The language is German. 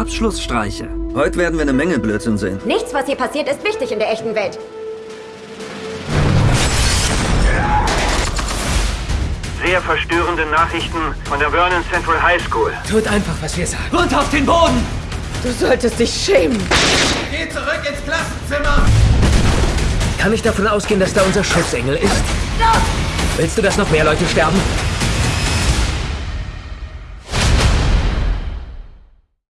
Abschlussstreiche. Heute werden wir eine Menge Blödsinn sehen. Nichts, was hier passiert, ist wichtig in der echten Welt. Sehr verstörende Nachrichten von der Vernon Central High School. Tut einfach, was wir sagen. Und auf den Boden! Du solltest dich schämen. Geh zurück ins Klassenzimmer! Kann ich davon ausgehen, dass da unser Schutzengel ist? Willst du, dass noch mehr Leute sterben?